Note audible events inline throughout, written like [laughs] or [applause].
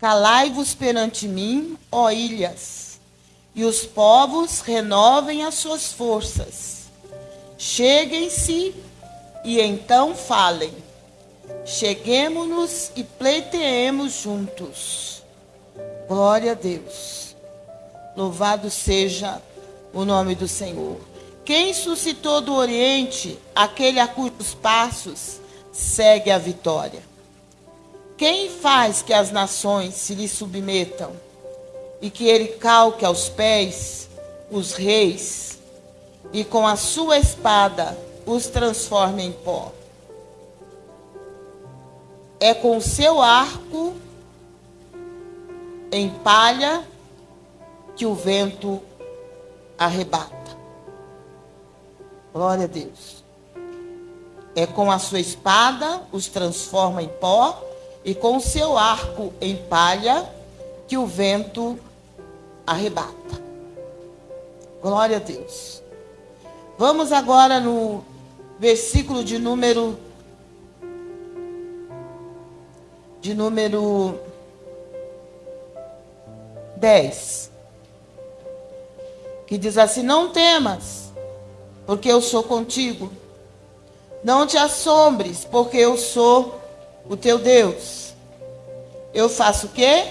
Calai-vos perante mim, ó ilhas, e os povos renovem as suas forças. Cheguem-se e então falem. Cheguemos-nos e pleiteemos juntos. Glória a Deus. Louvado seja o nome do Senhor. Quem suscitou do Oriente aquele a cujos passos segue a vitória? Quem faz que as nações se lhe submetam e que ele calque aos pés os reis e com a sua espada os transforme em pó? É com o seu arco em palha que o vento arrebata. Glória a Deus. É com a sua espada os transforma em pó e com seu arco em palha que o vento arrebata. Glória a Deus. Vamos agora no versículo de número de número 10. Que diz assim: Não temas, porque eu sou contigo. Não te assombres, porque eu sou o teu Deus. Eu faço o quê?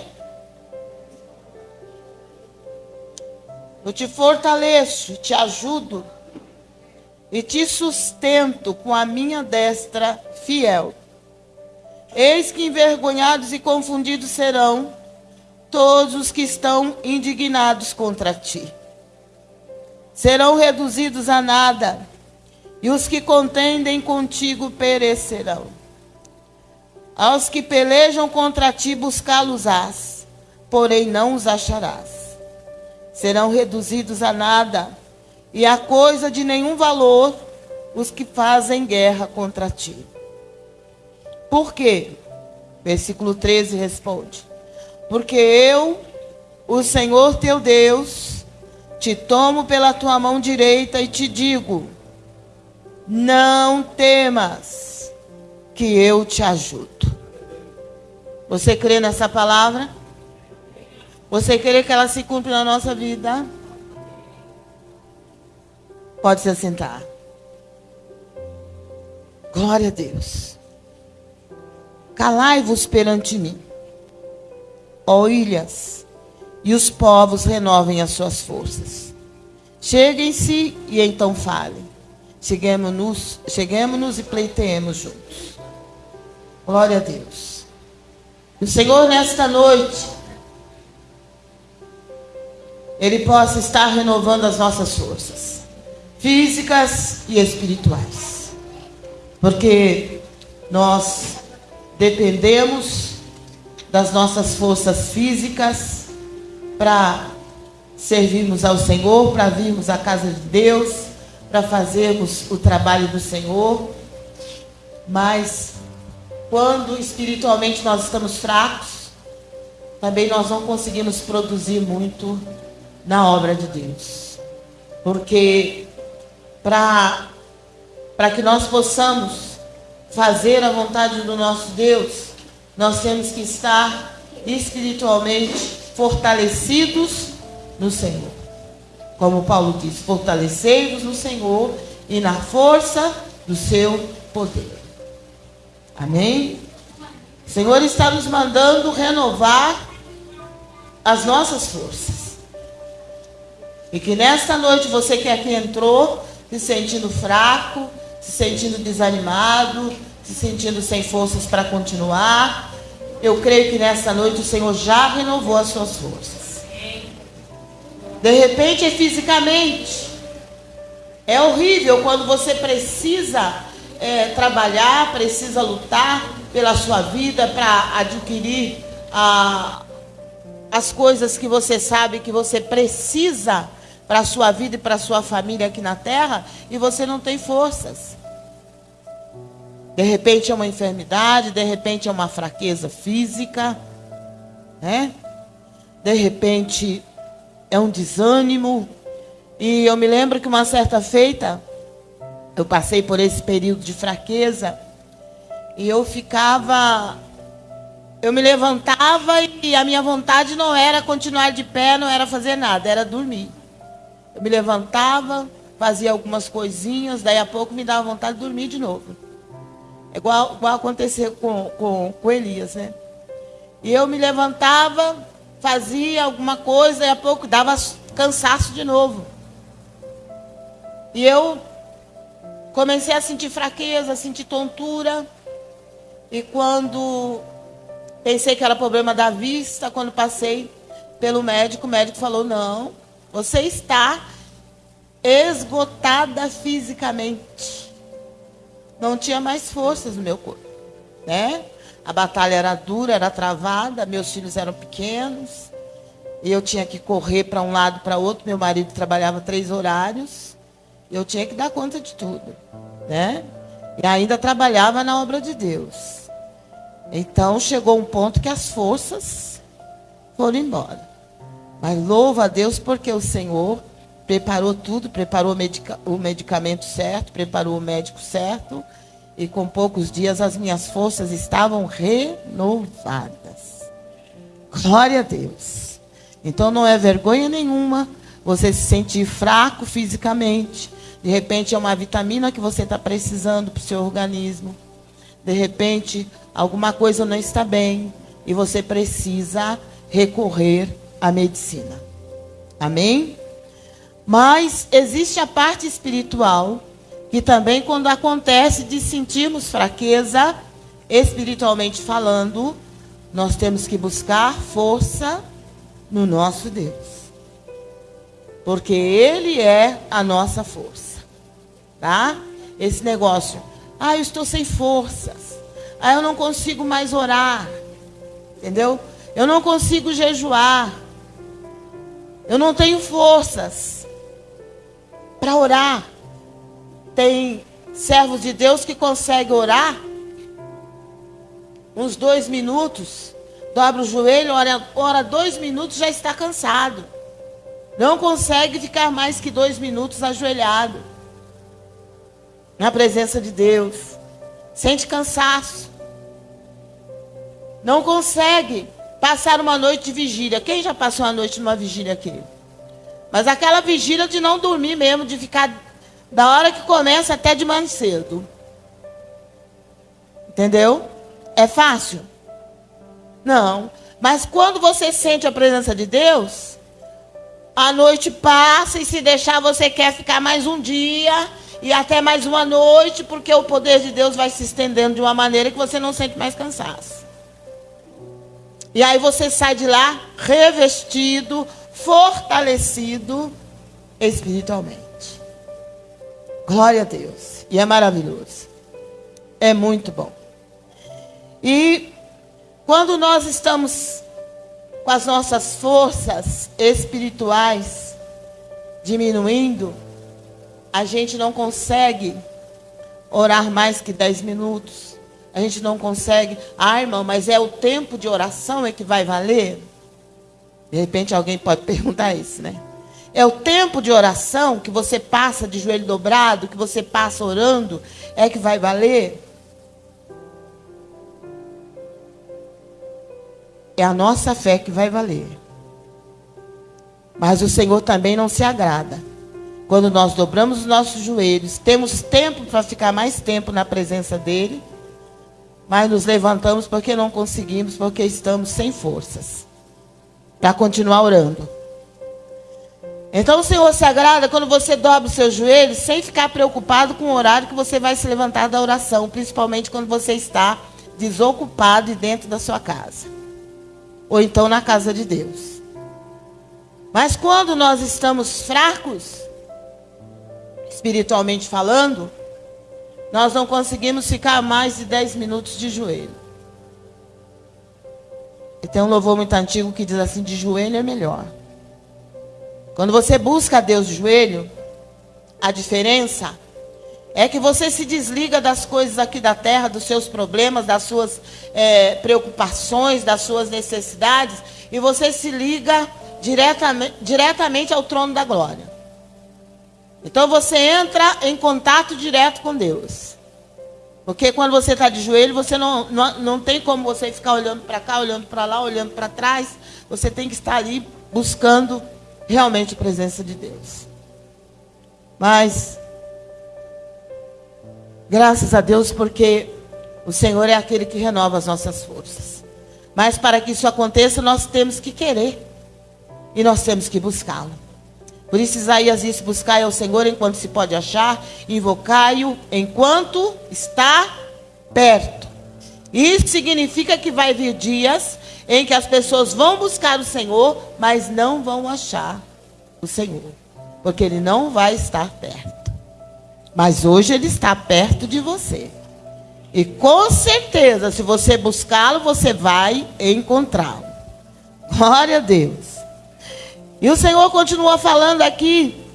Eu te fortaleço, te ajudo e te sustento com a minha destra fiel. Eis que envergonhados e confundidos serão todos os que estão indignados contra ti. Serão reduzidos a nada, e os que contendem contigo perecerão. Aos que pelejam contra ti buscá-los-ás, porém não os acharás. Serão reduzidos a nada, e a coisa de nenhum valor os que fazem guerra contra ti. Por quê? Versículo 13 responde: Porque eu, o Senhor teu Deus, te tomo pela tua mão direita e te digo: Não temas que eu te ajudo. Você crê nessa palavra? Você crê que ela se cumpre na nossa vida? Pode se assentar. Glória a Deus. Calai-vos perante mim, ó ilhas, e os povos renovem as suas forças. Cheguem-se e então falem. Cheguemos-nos cheguemos e pleiteemos juntos. Glória a Deus. O Senhor, nesta noite, Ele possa estar renovando as nossas forças, físicas e espirituais. Porque nós dependemos das nossas forças físicas para servirmos ao Senhor, para virmos à casa de Deus, para fazermos o trabalho do Senhor. Mas quando espiritualmente nós estamos fracos, também nós não conseguimos produzir muito na obra de Deus. Porque para que nós possamos fazer a vontade do nosso Deus, nós temos que estar espiritualmente fortalecidos no Senhor. Como Paulo diz, fortalecei-vos no Senhor e na força do seu poder. Amém? O Senhor está nos mandando renovar as nossas forças. E que nesta noite você que aqui entrou, se sentindo fraco, se sentindo desanimado, se sentindo sem forças para continuar, eu creio que nesta noite o Senhor já renovou as suas forças. De repente é fisicamente. É horrível quando você precisa é, trabalhar, precisa lutar pela sua vida para adquirir a, as coisas que você sabe que você precisa para a sua vida e para a sua família aqui na terra e você não tem forças. De repente é uma enfermidade, de repente é uma fraqueza física, né? De repente é um desânimo. E eu me lembro que uma certa feita, eu passei por esse período de fraqueza e eu ficava eu me levantava e a minha vontade não era continuar de pé, não era fazer nada, era dormir. Eu me levantava, fazia algumas coisinhas, daí a pouco me dava vontade de dormir de novo. É igual, igual aconteceu com, com, com Elias, né? E eu me levantava, fazia alguma coisa, e a pouco dava cansaço de novo. E eu comecei a sentir fraqueza, a sentir tontura. E quando pensei que era problema da vista, quando passei pelo médico, o médico falou: "Não, você está esgotada fisicamente. Não tinha mais forças no meu corpo, né? A batalha era dura, era travada, meus filhos eram pequenos. E eu tinha que correr para um lado, para outro. Meu marido trabalhava três horários. Eu tinha que dar conta de tudo, né? E ainda trabalhava na obra de Deus. Então chegou um ponto que as forças foram embora. Mas louva a Deus porque o Senhor preparou tudo, preparou o medicamento certo, preparou o médico certo. E com poucos dias as minhas forças estavam renovadas. Glória a Deus. Então não é vergonha nenhuma você se sentir fraco fisicamente. De repente é uma vitamina que você está precisando para o seu organismo. De repente alguma coisa não está bem e você precisa recorrer à medicina. Amém? Mas existe a parte espiritual que também quando acontece de sentirmos fraqueza, espiritualmente falando, nós temos que buscar força no nosso Deus. Porque ele é a nossa força. Tá? Esse negócio, ah, eu estou sem forças. Ah, eu não consigo mais orar. Entendeu? Eu não consigo jejuar. Eu não tenho forças para orar. Tem servos de Deus que conseguem orar uns dois minutos, dobra o joelho, ora, ora dois minutos, já está cansado. Não consegue ficar mais que dois minutos ajoelhado na presença de Deus. Sente cansaço. Não consegue passar uma noite de vigília. Quem já passou uma noite numa vigília aqui? Mas aquela vigília de não dormir mesmo, de ficar da hora que começa até de manhã cedo. Entendeu? É fácil? Não. Mas quando você sente a presença de Deus, a noite passa e se deixar você quer ficar mais um dia e até mais uma noite, porque o poder de Deus vai se estendendo de uma maneira que você não sente mais cansaço. E aí você sai de lá revestido, fortalecido espiritualmente. Glória a Deus. E é maravilhoso. É muito bom. E quando nós estamos com as nossas forças espirituais diminuindo, a gente não consegue orar mais que 10 minutos. A gente não consegue. Ah, irmão, mas é o tempo de oração é que vai valer? De repente alguém pode [laughs] perguntar isso, né? É o tempo de oração que você passa de joelho dobrado, que você passa orando, é que vai valer? É a nossa fé que vai valer. Mas o Senhor também não se agrada. Quando nós dobramos os nossos joelhos, temos tempo para ficar mais tempo na presença dEle, mas nos levantamos porque não conseguimos, porque estamos sem forças para continuar orando. Então o Senhor se agrada quando você dobra os seus joelhos sem ficar preocupado com o horário que você vai se levantar da oração, principalmente quando você está desocupado e dentro da sua casa. Ou então na casa de Deus. Mas quando nós estamos fracos, espiritualmente falando, nós não conseguimos ficar mais de 10 minutos de joelho. E tem um louvor muito antigo que diz assim: de joelho é melhor. Quando você busca a Deus de joelho, a diferença é que você se desliga das coisas aqui da terra, dos seus problemas, das suas é, preocupações, das suas necessidades, e você se liga diretamente, diretamente ao trono da glória. Então você entra em contato direto com Deus. Porque quando você está de joelho, você não, não, não tem como você ficar olhando para cá, olhando para lá, olhando para trás. Você tem que estar ali buscando realmente a presença de Deus. Mas, graças a Deus, porque o Senhor é aquele que renova as nossas forças. Mas para que isso aconteça, nós temos que querer. E nós temos que buscá-lo. Por isso Isaías disse: Buscai ao Senhor enquanto se pode achar, invocai-o enquanto está perto. Isso significa que vai vir dias em que as pessoas vão buscar o Senhor, mas não vão achar o Senhor, porque ele não vai estar perto. Mas hoje ele está perto de você. E com certeza, se você buscá-lo, você vai encontrá-lo. Glória a Deus. E o Senhor continua falando aqui,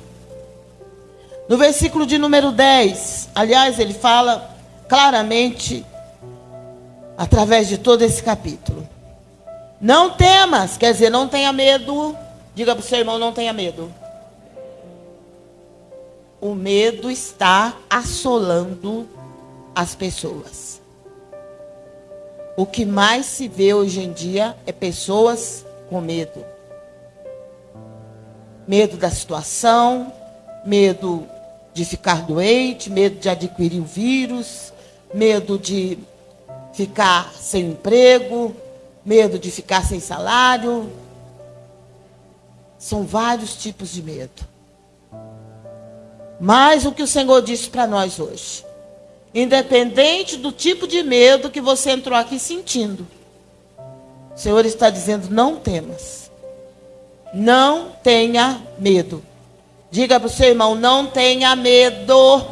no versículo de número 10. Aliás, ele fala claramente, através de todo esse capítulo. Não temas, quer dizer, não tenha medo. Diga para o seu irmão: não tenha medo. O medo está assolando as pessoas. O que mais se vê hoje em dia é pessoas com medo medo da situação, medo de ficar doente, medo de adquirir o vírus, medo de ficar sem emprego, medo de ficar sem salário. São vários tipos de medo. Mas o que o Senhor disse para nós hoje, independente do tipo de medo que você entrou aqui sentindo, o Senhor está dizendo: não temas. Não tenha medo. Diga para o seu irmão: não tenha medo.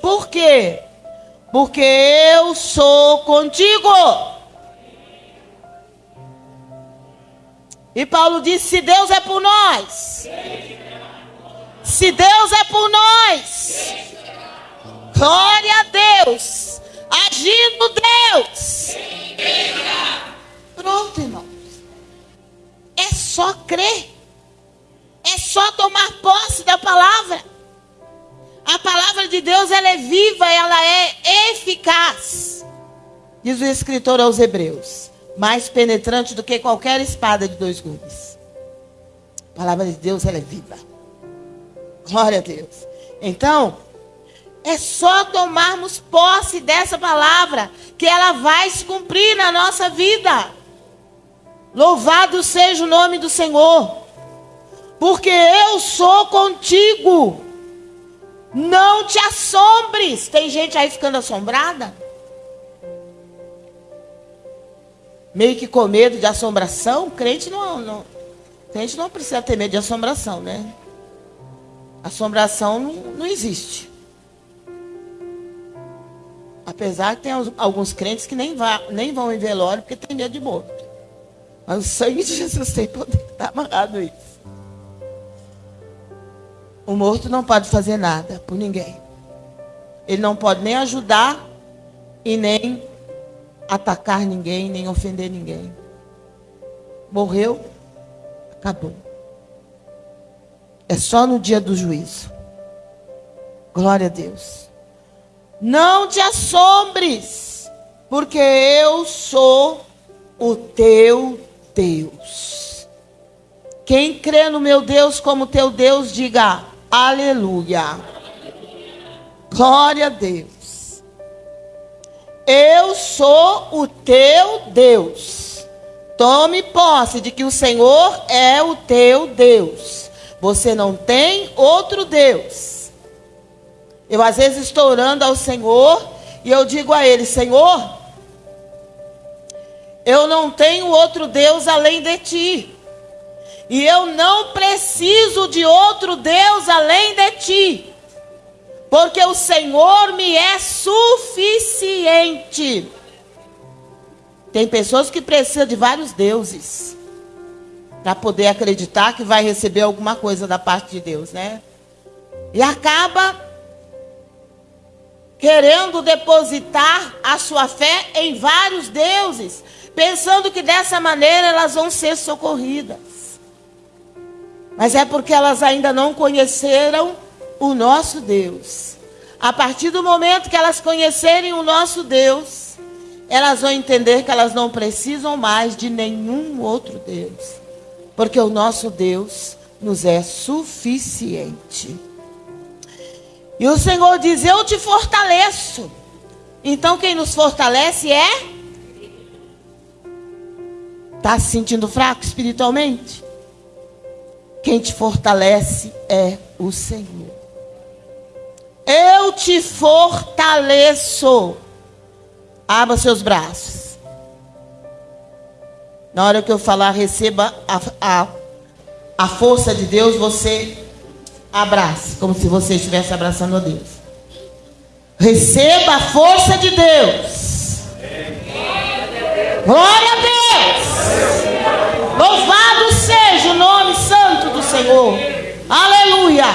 Por quê? Porque eu sou contigo. E Paulo disse: se Deus é por nós, se Deus é por nós, glória a Deus, agindo Deus. Pronto, irmão. Só crer. É só tomar posse da palavra. A palavra de Deus ela é viva, ela é eficaz. Diz o escritor aos Hebreus, mais penetrante do que qualquer espada de dois gumes. A palavra de Deus ela é viva. Glória a Deus. Então, é só tomarmos posse dessa palavra que ela vai se cumprir na nossa vida. Louvado seja o nome do Senhor, porque eu sou contigo. Não te assombres. Tem gente aí ficando assombrada? Meio que com medo de assombração? Crente não, não, crente não precisa ter medo de assombração, né? Assombração não, não existe. Apesar que tem alguns crentes que nem, vá, nem vão em velório porque tem medo de morto. Mas o sangue de Jesus tem poder. Está amarrado isso. O morto não pode fazer nada por ninguém. Ele não pode nem ajudar e nem atacar ninguém, nem ofender ninguém. Morreu, acabou. É só no dia do juízo. Glória a Deus. Não te assombres, porque eu sou o teu Deus. Quem crê no meu Deus como teu Deus, diga aleluia. Glória a Deus. Eu sou o teu Deus. Tome posse de que o Senhor é o teu Deus. Você não tem outro Deus. Eu às vezes estou orando ao Senhor e eu digo a Ele: Senhor, eu não tenho outro Deus além de ti. E eu não preciso de outro Deus além de ti. Porque o Senhor me é suficiente. Tem pessoas que precisam de vários deuses para poder acreditar que vai receber alguma coisa da parte de Deus, né? E acaba querendo depositar a sua fé em vários deuses pensando que dessa maneira elas vão ser socorridas. Mas é porque elas ainda não conheceram o nosso Deus. A partir do momento que elas conhecerem o nosso Deus, elas vão entender que elas não precisam mais de nenhum outro Deus, porque o nosso Deus nos é suficiente. E o Senhor diz: Eu te fortaleço. Então quem nos fortalece é? Está se sentindo fraco espiritualmente? Quem te fortalece é o Senhor. Eu te fortaleço. Abra seus braços. Na hora que eu falar, receba a, a, a força de Deus, você abrace, como se você estivesse abraçando a Deus. Receba a força de Deus. Glória a Deus. Louvado seja o nome santo do Senhor. Aleluia.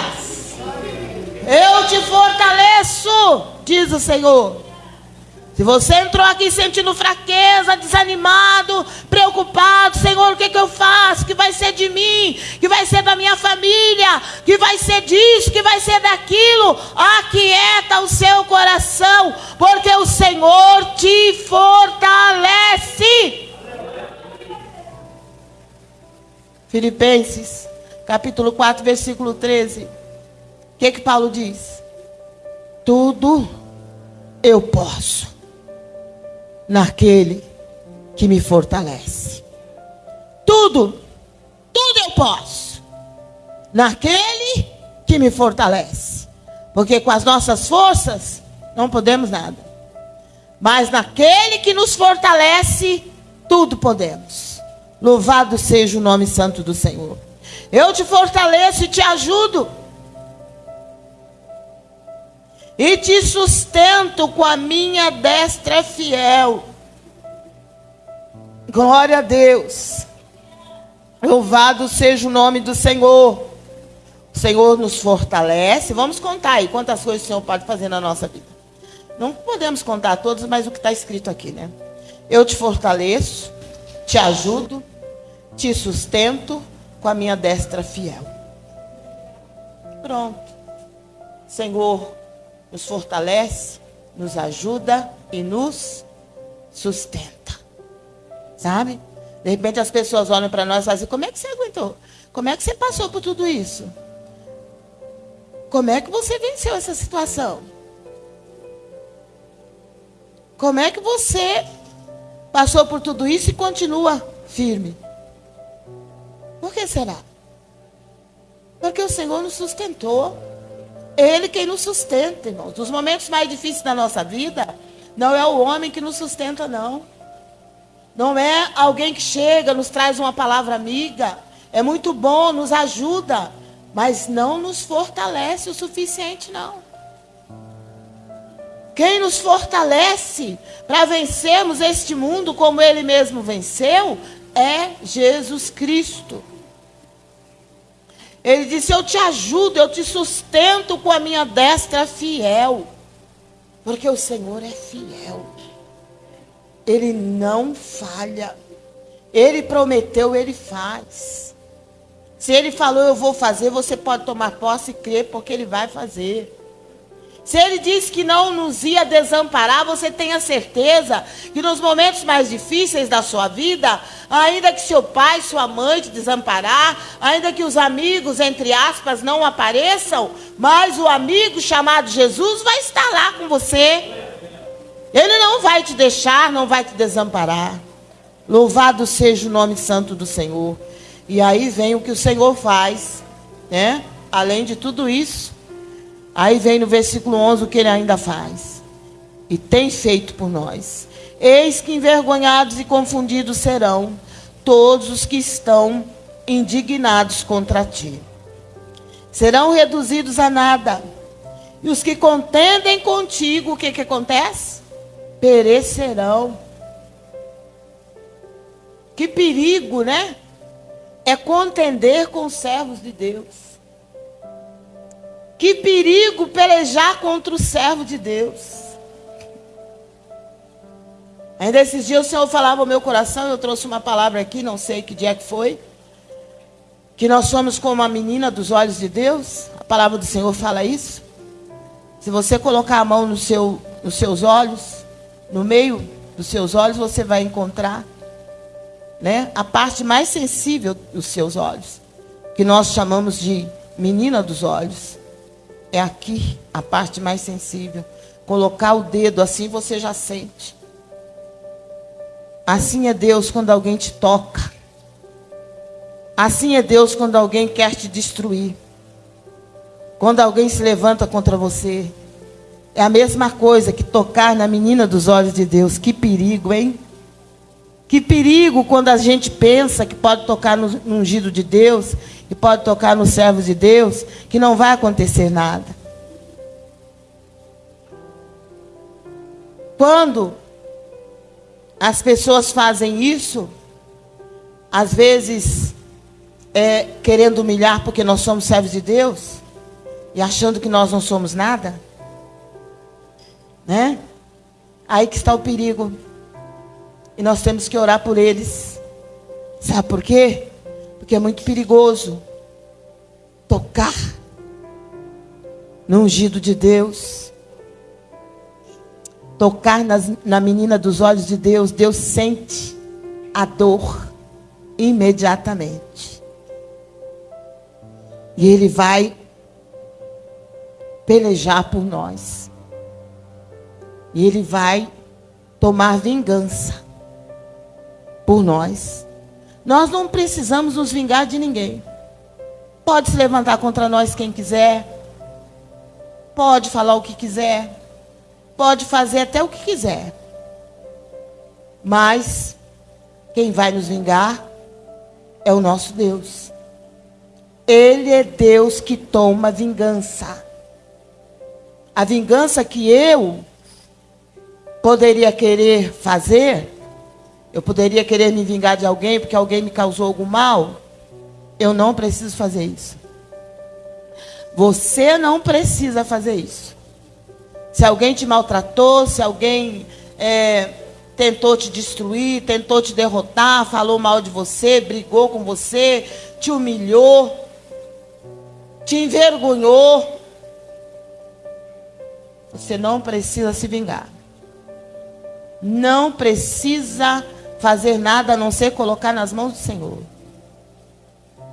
Eu te fortaleço, diz o Senhor. Se você entrou aqui sentindo fraqueza, desanimado, preocupado, Senhor, o que, que eu faço? Que vai ser de mim? Que vai ser da minha família? Que vai ser disso? Que vai ser daquilo? Aquieta o seu coração, porque o Senhor te fortalece. Filipenses, capítulo 4, versículo 13. O que que Paulo diz? Tudo eu posso naquele que me fortalece. Tudo, tudo eu posso naquele que me fortalece. Porque com as nossas forças não podemos nada. Mas naquele que nos fortalece, tudo podemos. Louvado seja o nome santo do Senhor. Eu te fortaleço e te ajudo. E te sustento com a minha destra fiel. Glória a Deus. Louvado seja o nome do Senhor. O Senhor nos fortalece. Vamos contar aí quantas coisas o Senhor pode fazer na nossa vida. Não podemos contar todas, mas o que está escrito aqui, né? Eu te fortaleço, te ajudo, te sustento com a minha destra fiel. Pronto. Senhor, nos fortalece, nos ajuda e nos sustenta. Sabe? De repente as pessoas olham para nós e fazem: Como é que você aguentou? Como é que você passou por tudo isso? Como é que você venceu essa situação? Como é que você passou por tudo isso e continua firme? Por que será? Porque o Senhor nos sustentou. Ele quem nos sustenta, irmãos. Nos momentos mais difíceis da nossa vida, não é o homem que nos sustenta, não. Não é alguém que chega, nos traz uma palavra amiga. É muito bom, nos ajuda, mas não nos fortalece o suficiente, não. Quem nos fortalece para vencermos este mundo como ele mesmo venceu é Jesus Cristo. Ele disse: Eu te ajudo, eu te sustento com a minha destra fiel. Porque o Senhor é fiel. Ele não falha. Ele prometeu, ele faz. Se ele falou, eu vou fazer, você pode tomar posse e crer, porque ele vai fazer. Se ele disse que não nos ia desamparar, você tenha certeza que nos momentos mais difíceis da sua vida, ainda que seu pai, sua mãe te desamparar, ainda que os amigos, entre aspas, não apareçam, mas o amigo chamado Jesus vai estar lá com você. Ele não vai te deixar, não vai te desamparar. Louvado seja o nome santo do Senhor. E aí vem o que o Senhor faz, né? Além de tudo isso, Aí vem no versículo 11 o que ele ainda faz. E tem feito por nós. Eis que envergonhados e confundidos serão todos os que estão indignados contra ti. Serão reduzidos a nada. E os que contendem contigo, o que, que acontece? Perecerão. Que perigo, né? É contender com os servos de Deus. Que perigo pelejar contra o servo de Deus. Ainda esses dias o Senhor falava ao meu coração, eu trouxe uma palavra aqui, não sei que dia que foi. Que nós somos como a menina dos olhos de Deus. A palavra do Senhor fala isso. Se você colocar a mão no seu, nos seus olhos, no meio dos seus olhos, você vai encontrar né, a parte mais sensível dos seus olhos, que nós chamamos de menina dos olhos. É aqui a parte mais sensível. Colocar o dedo assim você já sente. Assim é Deus quando alguém te toca. Assim é Deus quando alguém quer te destruir. Quando alguém se levanta contra você. É a mesma coisa que tocar na menina dos olhos de Deus. Que perigo, hein? Que perigo quando a gente pensa que pode tocar no, ungido de Deus, que pode tocar nos servos de Deus, que não vai acontecer nada. Quando as pessoas fazem isso, às vezes é, querendo humilhar porque nós somos servos de Deus e achando que nós não somos nada, né? Aí que está o perigo. E nós temos que orar por eles. Sabe por quê? Porque é muito perigoso tocar no ungido de Deus tocar nas, na menina dos olhos de Deus, Deus sente a dor imediatamente. E Ele vai pelejar por nós. E Ele vai tomar vingança por nós. Nós não precisamos nos vingar de ninguém. Pode se levantar contra nós quem quiser. Pode falar o que quiser pode fazer até o que quiser. Mas quem vai nos vingar é o nosso Deus. Ele é Deus que toma vingança. A vingança que eu poderia querer fazer, eu poderia querer me vingar de alguém porque alguém me causou algum mal. Eu não preciso fazer isso. Você não precisa fazer isso. Se alguém te maltratou, se alguém é, tentou te destruir, tentou te derrotar, falou mal de você, brigou com você, te humilhou, te envergonhou, você não precisa se vingar. Não precisa fazer nada a não ser colocar nas mãos do Senhor.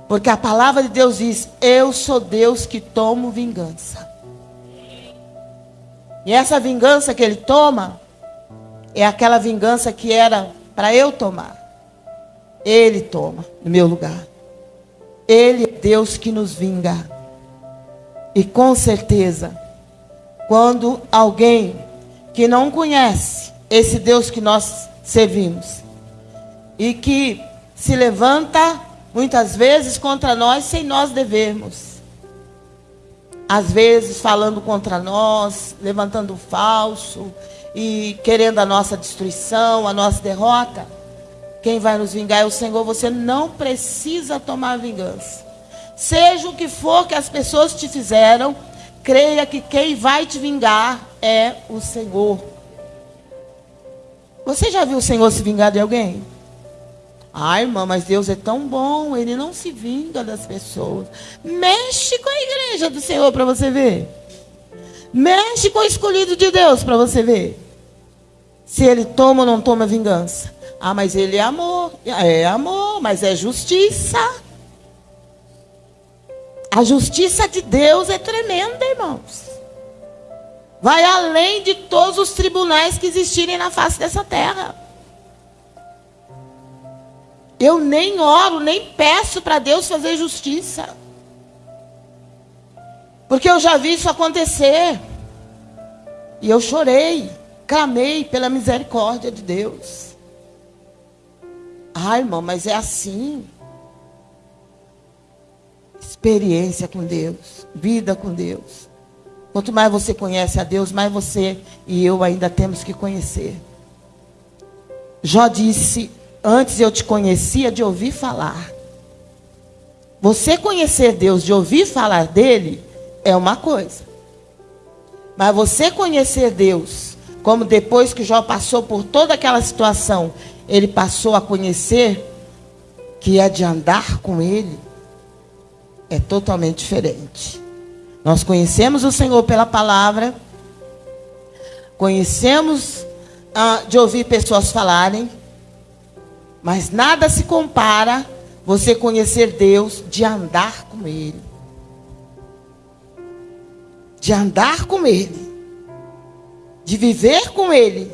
Porque a palavra de Deus diz: Eu sou Deus que tomo vingança. E essa vingança que ele toma é aquela vingança que era para eu tomar. Ele toma no meu lugar. Ele é Deus que nos vinga. E com certeza, quando alguém que não conhece esse Deus que nós servimos e que se levanta muitas vezes contra nós sem nós devermos, às vezes falando contra nós, levantando falso e querendo a nossa destruição, a nossa derrota. Quem vai nos vingar é o Senhor. Você não precisa tomar vingança. Seja o que for que as pessoas te fizeram, creia que quem vai te vingar é o Senhor. Você já viu o Senhor se vingar de alguém? Ai, irmã, mas Deus é tão bom, Ele não se vinga das pessoas. Mexe com a igreja do Senhor para você ver. Mexe com o escolhido de Deus para você ver. Se ele toma ou não toma vingança. Ah, mas ele é amor. É amor, mas é justiça. A justiça de Deus é tremenda, irmãos. Vai além de todos os tribunais que existirem na face dessa terra. Eu nem oro, nem peço para Deus fazer justiça. Porque eu já vi isso acontecer. E eu chorei, clamei pela misericórdia de Deus. Ai, irmão, mas é assim. Experiência com Deus, vida com Deus. Quanto mais você conhece a Deus, mais você e eu ainda temos que conhecer. Jó disse: Antes eu te conhecia de ouvir falar. Você conhecer Deus de ouvir falar dele é uma coisa. Mas você conhecer Deus, como depois que Jó passou por toda aquela situação, ele passou a conhecer que é de andar com ele, é totalmente diferente. Nós conhecemos o Senhor pela palavra, conhecemos ah, de ouvir pessoas falarem, mas nada se compara você conhecer Deus de andar com Ele. De andar com Ele. De viver com Ele.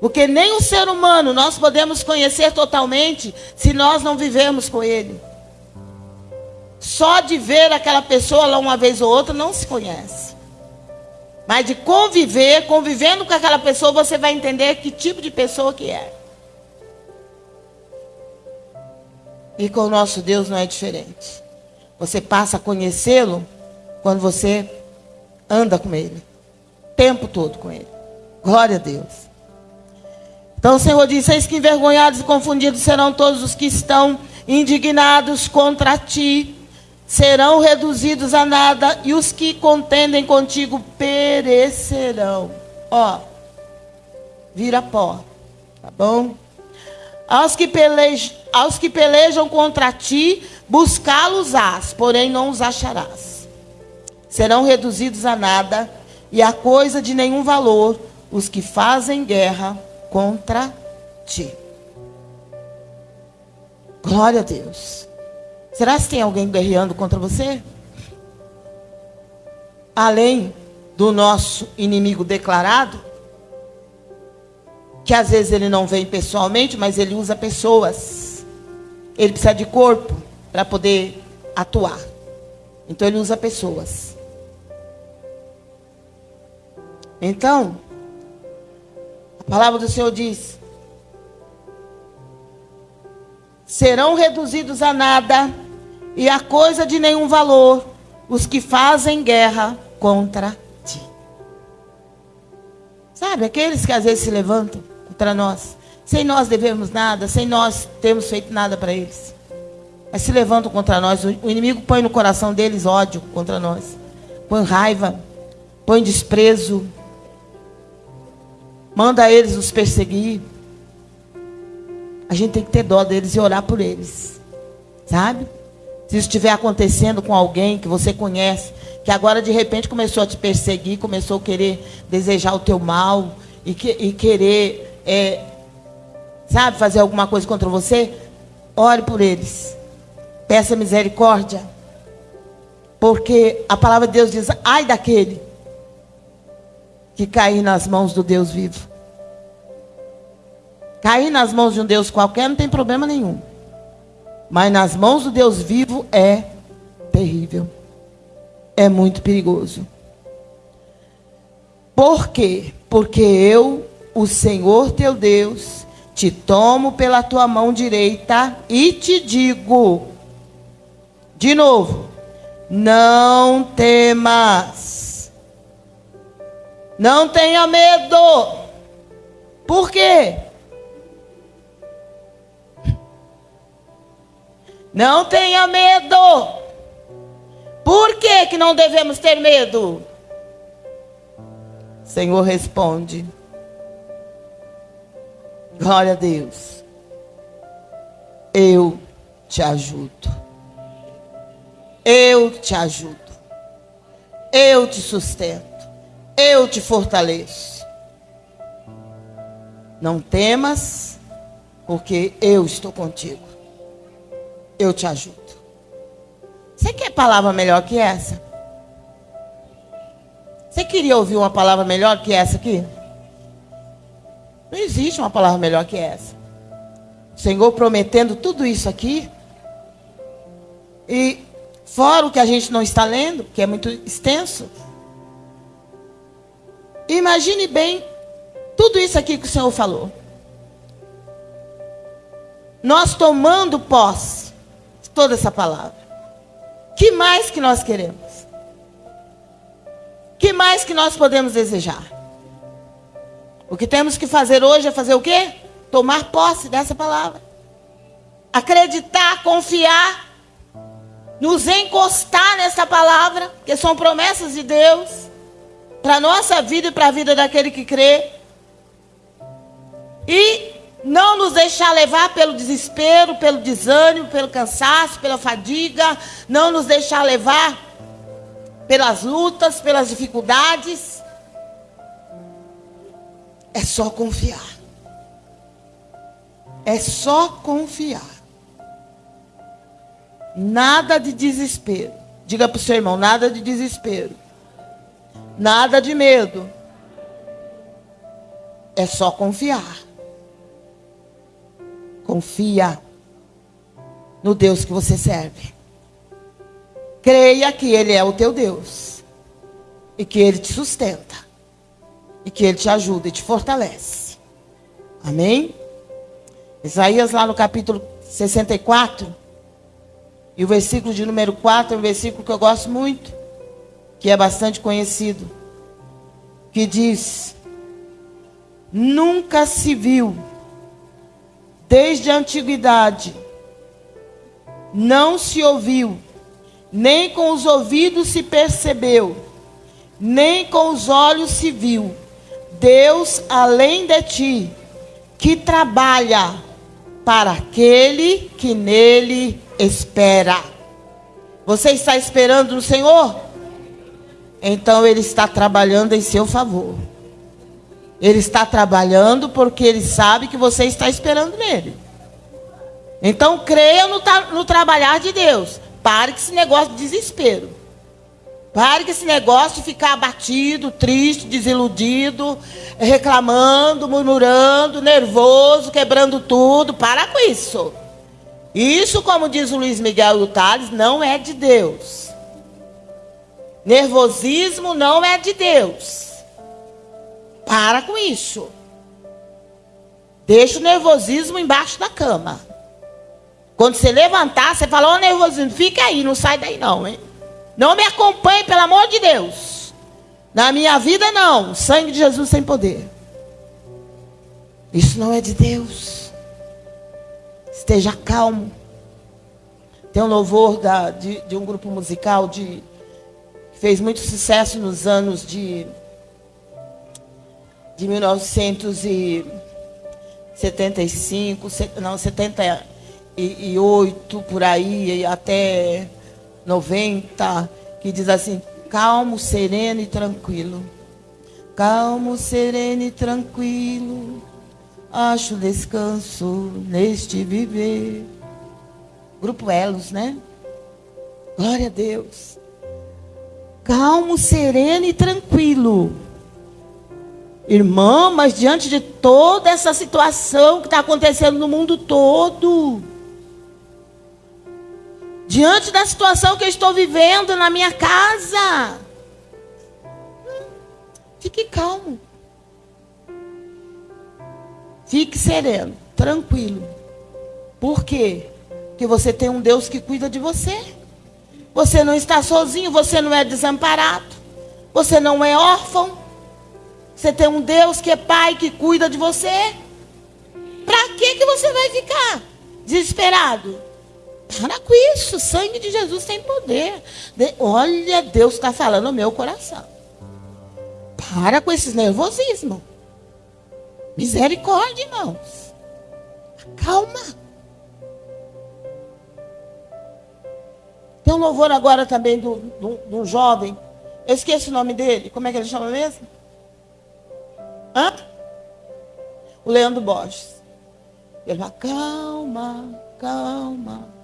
Porque nem o ser humano nós podemos conhecer totalmente se nós não vivermos com Ele. Só de ver aquela pessoa lá uma vez ou outra não se conhece. Mas de conviver, convivendo com aquela pessoa, você vai entender que tipo de pessoa que é. E com o nosso Deus não é diferente. Você passa a conhecê-lo quando você anda com Ele. O tempo todo com Ele. Glória a Deus. Então o Senhor diz: Eis que envergonhados e confundidos serão todos os que estão indignados contra ti, serão reduzidos a nada, e os que contendem contigo perecerão. Ó, vira pó, tá bom? Aos que, pelejam, aos que pelejam contra ti, buscá-los-ás, porém não os acharás. Serão reduzidos a nada, e a coisa de nenhum valor, os que fazem guerra contra ti. Glória a Deus. Será que tem alguém guerreando contra você? Além do nosso inimigo declarado? Que às vezes ele não vem pessoalmente, mas ele usa pessoas. Ele precisa de corpo para poder atuar. Então ele usa pessoas. Então, a palavra do Senhor diz: serão reduzidos a nada e a coisa de nenhum valor os que fazem guerra contra ti. Sabe, aqueles que às vezes se levantam para nós. Sem nós devemos nada, sem nós termos feito nada para eles. Mas se levantam contra nós, o inimigo põe no coração deles ódio contra nós. Põe raiva, põe desprezo. Manda eles nos perseguir. A gente tem que ter dó deles e orar por eles. Sabe? Se isso estiver acontecendo com alguém que você conhece, que agora de repente começou a te perseguir, começou a querer desejar o teu mal e, que, e querer é, sabe, fazer alguma coisa contra você, ore por eles. Peça misericórdia. Porque a palavra de Deus diz: ai daquele que cair nas mãos do Deus vivo. Cair nas mãos de um Deus qualquer não tem problema nenhum. Mas nas mãos do Deus vivo é terrível. É muito perigoso. Por quê? Porque eu o Senhor teu Deus, te tomo pela tua mão direita e te digo, de novo, não temas, não tenha medo, por quê? Não tenha medo. Por que, que não devemos ter medo? Senhor responde: Glória a Deus. Eu te ajudo. Eu te ajudo. Eu te sustento. Eu te fortaleço. Não temas, porque eu estou contigo. Eu te ajudo. Você quer palavra melhor que essa? Você queria ouvir uma palavra melhor que essa aqui? Não existe uma palavra melhor que essa. O Senhor prometendo tudo isso aqui. E fora o que a gente não está lendo, que é muito extenso. Imagine bem tudo isso aqui que o Senhor falou. Nós tomando posse de toda essa palavra. Que mais que nós queremos? Que mais que nós podemos desejar? O que temos que fazer hoje é fazer o quê? Tomar posse dessa palavra. Acreditar, confiar, nos encostar nessa palavra, que são promessas de Deus para a nossa vida e para a vida daquele que crê. E não nos deixar levar pelo desespero, pelo desânimo, pelo cansaço, pela fadiga, não nos deixar levar pelas lutas, pelas dificuldades. É só confiar. É só confiar. Nada de desespero. Diga para o seu irmão: nada de desespero. Nada de medo. É só confiar. Confia no Deus que você serve. Creia que Ele é o teu Deus. E que Ele te sustenta. E que Ele te ajuda e te fortalece. Amém? Isaías, lá no capítulo 64, e o versículo de número 4 é um versículo que eu gosto muito, que é bastante conhecido, que diz: Nunca se viu, desde a antiguidade, não se ouviu, nem com os ouvidos se percebeu, nem com os olhos se viu, Deus além de ti, que trabalha para aquele que nele espera. Você está esperando no Senhor? Então Ele está trabalhando em seu favor. Ele está trabalhando porque Ele sabe que você está esperando nele. Então creia no, no trabalhar de Deus. Pare com esse negócio de desespero. Pare com esse negócio de ficar abatido, triste, desiludido, reclamando, murmurando, nervoso, quebrando tudo. Para com isso. Isso, como diz o Luiz Miguel e Tales, não é de Deus. Nervosismo não é de Deus. Para com isso. Deixa o nervosismo embaixo da cama. Quando você levantar, você fala, ô oh, nervosismo, fica aí, não sai daí não, hein? Não me acompanhe, pelo amor de Deus. Na minha vida, não. Sangue de Jesus sem poder. Isso não é de Deus. Esteja calmo. Tem um louvor da, de, de, um grupo musical de, que fez muito sucesso nos anos de, de 1975, não, 78, por aí, até 90, que diz assim: calmo, sereno e tranquilo. Calmo, sereno e tranquilo. Acho descanso neste viver. Grupo Elos, né? Glória a Deus. Calmo, sereno e tranquilo. Irmã, mas diante de toda essa situação que está acontecendo no mundo todo, diante da situação que eu estou vivendo na minha casa. Fique calmo. Fique sereno, tranquilo. Por quê? Porque você tem um Deus que cuida de você. Você não está sozinho, você não é desamparado. Você não é órfão. Você tem um Deus que é pai que cuida de você. Para que que você vai ficar desesperado? Para com isso, o sangue de Jesus tem poder. Olha, Deus está falando no meu coração. Para com esses nervosismos. Misericórdia, irmãos. Calma. Tem um louvor agora também do, do jovem. Eu esqueço o nome dele. Como é que ele chama mesmo? Hã? O Leandro Borges. Ele fala, calma, calma.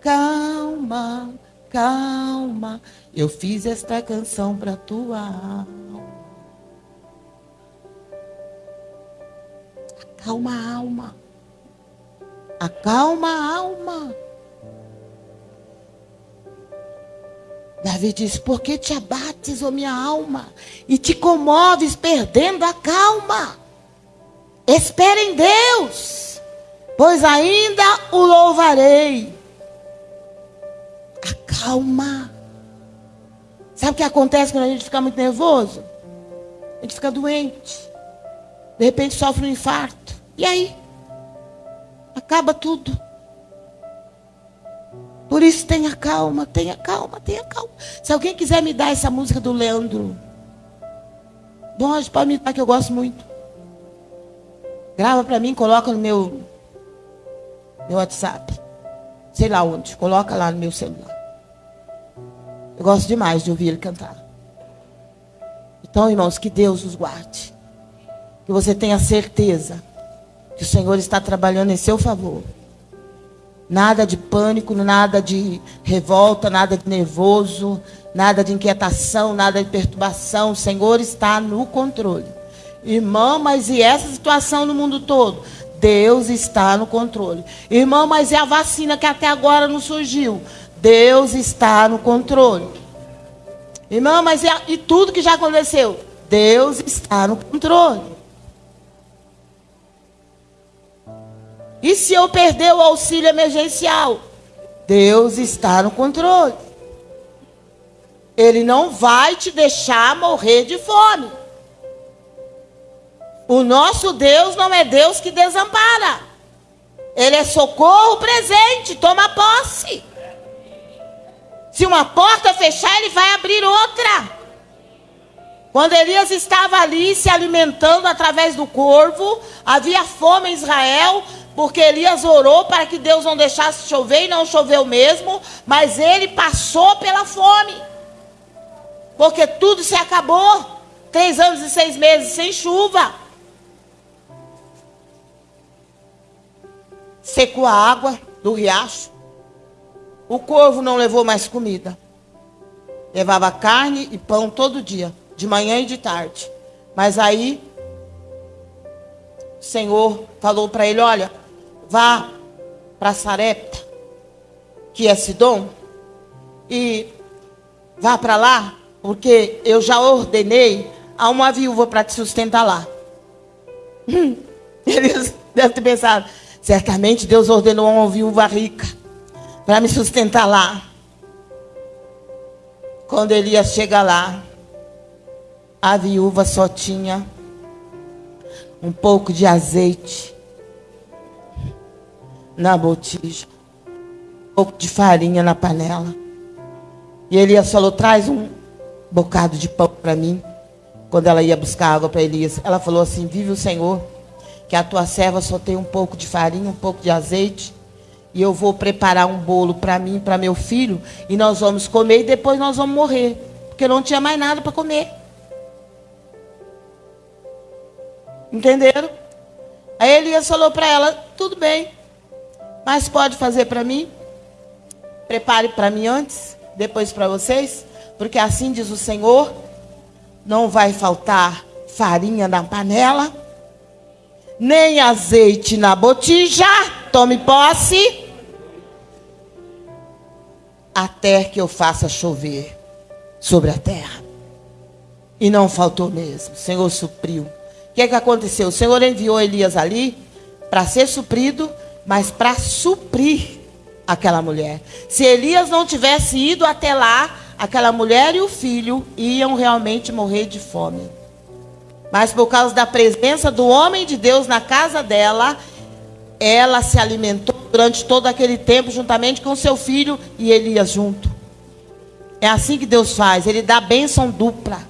Calma, calma, eu fiz esta canção para tua alma. Acalma alma. Acalma a alma. Davi diz: Por que te abates, ó minha alma, e te comoves perdendo a calma? Espere em Deus, pois ainda o louvarei Acalma. Sabe o que acontece quando a gente fica muito nervoso? A gente fica doente. De repente sofre um infarto. E aí? Acaba tudo. Por isso tenha calma, tenha calma, tenha calma. Se alguém quiser me dar essa música do Leandro, pode me dar que eu gosto muito. Grava para mim, coloca no meu, meu WhatsApp. Sei lá onde, coloca lá no meu celular. Eu gosto demais de ouvir ele cantar. Então, irmãos, que Deus os guarde. Que você tenha certeza que o Senhor está trabalhando em seu favor. Nada de pânico, nada de revolta, nada de nervoso, nada de inquietação, nada de perturbação. O Senhor está no controle. Irmão, mas e essa situação no mundo todo? Deus está no controle. Irmão, mas e a vacina que até agora não surgiu? Deus está no controle. Irmão, mas e, a, e tudo que já aconteceu? Deus está no controle. E se eu perder o auxílio emergencial? Deus está no controle. Ele não vai te deixar morrer de fome. O nosso Deus não é Deus que desampara. Ele é socorro presente, toma posse. Se uma porta fechar, ele vai abrir outra. Quando Elias estava ali se alimentando através do corvo, havia fome em Israel, porque Elias orou para que Deus não deixasse chover e não choveu mesmo, mas ele passou pela fome, porque tudo se acabou. Três anos e seis meses sem chuva. Secou a água do riacho. O corvo não levou mais comida. Levava carne e pão todo dia, de manhã e de tarde. Mas aí o Senhor falou para ele: Olha, vá para Sarepta, que é Sidom, e vá para lá, porque eu já ordenei a uma viúva para te sustentar lá. [laughs] Hum, eles [laughs] devem ter pensado: Certamente Deus ordenou uma viúva rica para me sustentar lá. Quando Elias chega lá, a viúva só tinha um pouco de azeite na botija, um pouco de farinha na panela. E Elias falou: traz um bocado de pão para mim. Quando ela ia buscar água para Elias, ela falou assim: Vive o Senhor que a tua serva só tem um pouco de farinha, um pouco de azeite, e eu vou preparar um bolo para mim, para meu filho, e nós vamos comer e depois nós vamos morrer, porque não tinha mais nada para comer. Entenderam? Aí Elias falou para ela: tudo bem, mas pode fazer para mim? Prepare para mim antes, depois para vocês, porque assim diz o Senhor: não vai faltar farinha na panela nem azeite na botija, tome posse, até que eu faça chover sobre a terra. E não faltou mesmo, o Senhor supriu. O que é que aconteceu? O Senhor enviou Elias ali para ser suprido, mas para suprir aquela mulher. Se Elias não tivesse ido até lá, aquela mulher e o filho iam realmente morrer de fome. Mas por causa da presença do homem de Deus na casa dela, ela se alimentou durante todo aquele tempo, juntamente com seu filho e Elias junto. É assim que Deus faz, Ele dá bênção dupla.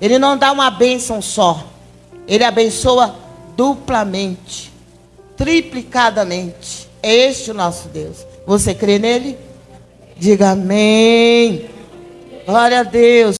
Ele não dá uma bênção só. Ele abençoa duplamente, triplicadamente. É este o nosso Deus. Você crê nele? Diga amém. Glória a Deus.